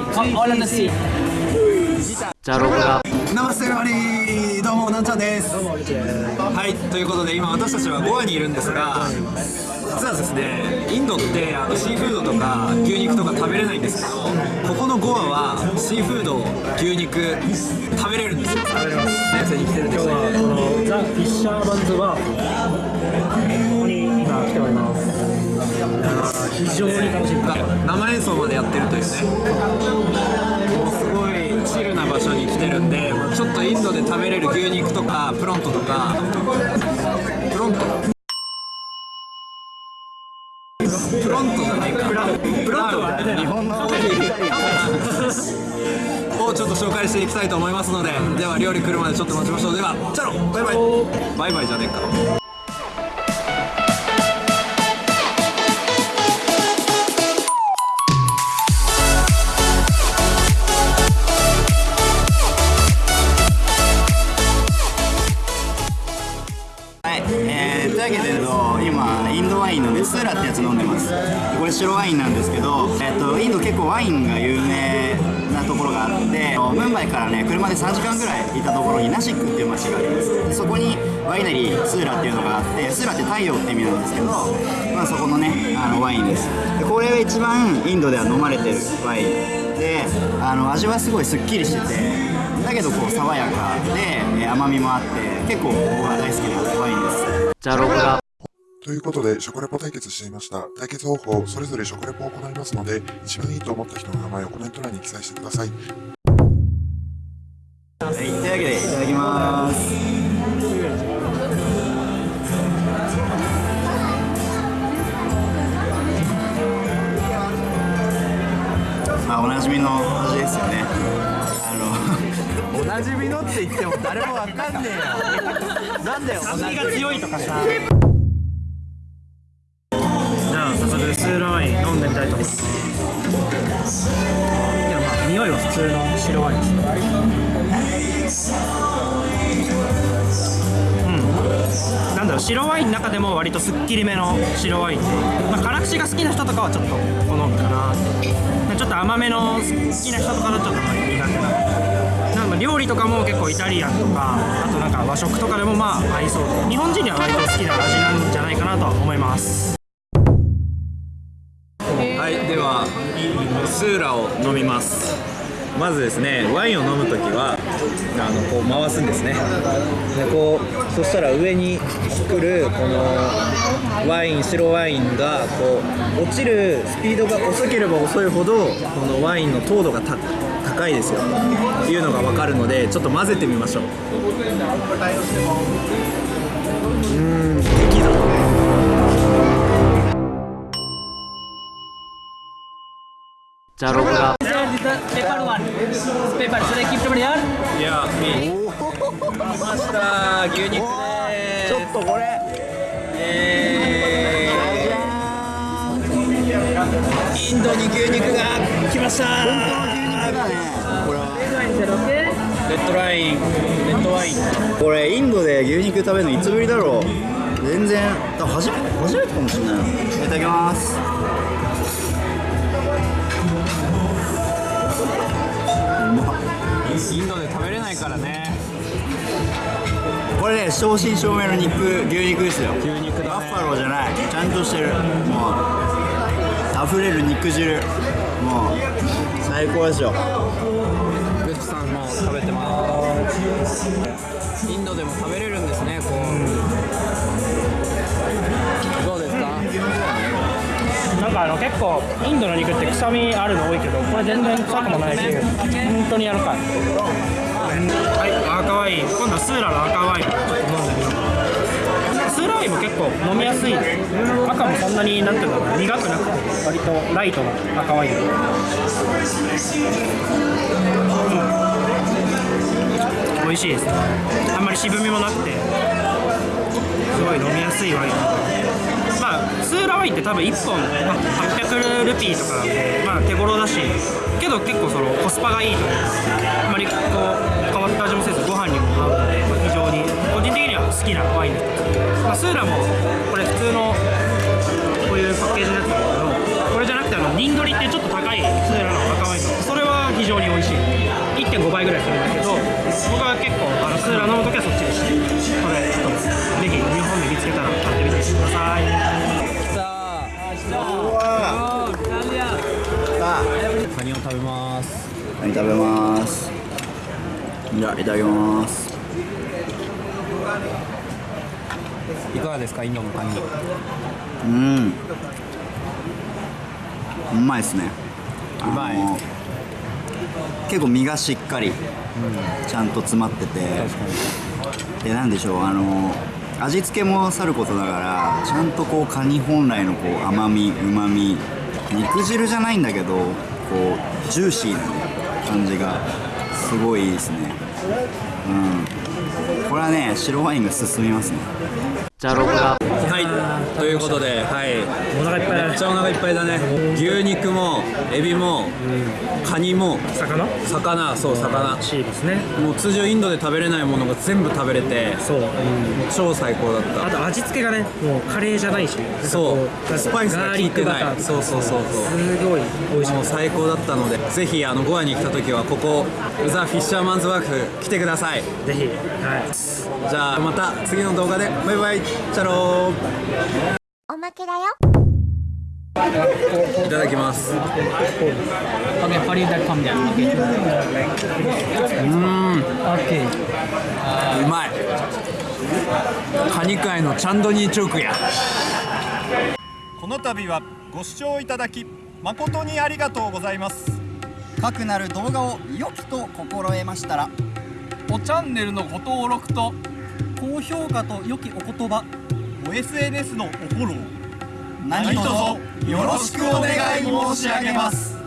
Jeep, all on the sea. じゃあロゴがナマステラリーどうもなんちゃんですはいということで今私たちはゴアにいるんですが実はですねインドってあのシーフードとか牛肉とか食べれないんですけどここのゴアはシーフード牛肉食べれるんですよ食べれます先生に来てるんですよこのザ・フィッシャーバンズワーここに今来ております非常に楽しみ生演奏までやってるというね場所に来てるんでちょっとインドで食べれる牛肉とかプロントとか。プロント？プロントじゃないか。プロントは日本の。をちょっと紹介していきたいと思いますのででは料理来るまでちょっと待ちましょう。ではチャロバイバイ。バイバイじゃねえかインのベスーラってやつ飲んでます。これ白ワインなんですけど、えっと、インド結構ワインが有名なところがあってムンバイからね車で3時間ぐらい行ったところにナシックっていう街があります。でそこにワイナリースーラっていうのがあってスーラって太陽って意味なんですけど、まあ、そこのねあのワインです。でこれが一番インドでは飲まれてるワインであの味はすごいすっきりしててだけどこう爽やかで甘みもあって結構僕は大好きなワインです。じゃあロゴがということで、食レポ対決していました。対決方法、それぞれ食レポを行いますので、一番いいと思った人の名前をコメント欄に記載してください。はい、というわけでいただきます。まあおなじみの味ですよね。あのおなじみのって言っても誰もわかんねえよ。なんだよ酸味が強いとかさ早速スーラーワイン飲んでみたいと思います。いやまあ匂いは普通の白ワインですうん。なんだろう白ワインの中でも割とすっきりめの白ワイン。で、まあ、辛口が好きな人とかはちょっと好むかなって。ちょっと甘めの好きな人とかだとちょっと苦手な。なんか料理とかも結構イタリアンとかあとなんか和食とかでもまあ合いそう。で日本人には割と好きな味なんじゃないかなとは思います。スーラを飲みます。まずですねワインを飲む時はあのこう回すんですね。でこうそしたら上に来るこのワイン白ワインがこう落ちるスピードが遅ければ遅いほどこのワインの糖度が高いですよ。っていうのが分かるのでちょっと混ぜてみましょう。うん。じゃあロゴが Paper one. Paper. Should I keep it here? いや、見ました牛肉でーすちょっとこれえー、インドに牛肉が来ましたレッドラインレッドワインこれインドで牛肉食べるのいつぶりだろう全然多分初め初めてかもしれないいただきますインドで食べれないからね。これね正真正銘の肉牛肉ですよ。牛肉だね。バッファローじゃない。ちゃんとしてる。もう溢れる肉汁。もう最高ですよ。グッチさんも食べてます。インドでも食べれるんですねこう、結構インドの肉って臭みあるの多いけどこれ全然臭くもないし本当に柔らかいはい赤ワイン今度はスーラの赤ワインちょっと飲んでみようスーラワインも結構飲みやすい赤もそんなになんていうのかな苦くなくて割とライトな赤ワインうん美味しいです。ねあんまり渋みもなくてすごい飲みやすいワイン。まあスーラワインって多分1本、まあ、800ルピーとかなんで、まあ、手頃だしけど結構そのコスパがいいというかあまりこう変わった味もせずご飯にも合うので、まあ非常に個人的には好きなワインです、まあ、スーラもこれ普通のこういうパッケージのやつなんだけどこれじゃなくてあのニンドリってちょっと高いスーラの赤ワインそれは非常に美味しい。1.5倍ぐらいするんだけど僕は結構あのスーラ飲むときはそっちでしてこれちょっとぜひ日本で見つけたら買ってみてください。ます。何食べます。じゃあいただきます。いかがですかインドのカニ。うん。うまいですね。うまい。結構身がしっかり、ちゃんと詰まってて。でなんでしょうあの味付けもさることながらちゃんとこうカニ本来のこう甘みうまみ肉汁じゃないんだけどこうジューシーなね感じがすごいいいですね。うん。これはね白ワインが進みますね。じゃろくらはいということではい。お腹いっぱいだねめっちゃお腹いっぱいだね。牛肉もエビもカニも魚？魚そう魚。シーですね。もう通常インドで食べれないものが全部食べれてそう、超最高だっあと味付けがねもうカレーじゃないしたそう。スパイスが効いてない。そうそうそうそう。すごい美味しい。もう最高だったのでぜひあのゴアに来た時はここザ・フィッシャーマンズワーク来てください。ぜひ。はい。じゃあまた次の動画で。バイバイ。チャロおまけだよ。ーいただきます.うーん。Okay. うまい。カニ界のチャンドニーチョークや。この度はご視聴いただき誠にありがとうございます。かくなる動画を良きと心得ましたらおチャンネルのご登録と高評価と良きお言葉お SNS のおフォロー。何卒よろしくお願い申し上げます。